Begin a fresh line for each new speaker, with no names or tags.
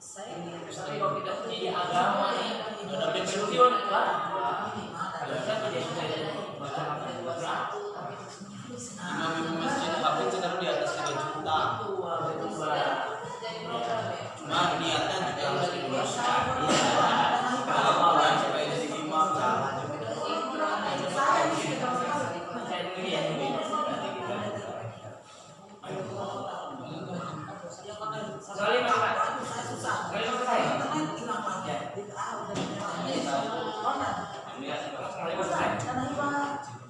Saya
kalau kita punya agama udah pensiun lah. Harusnya tidak sudah Terima kasih.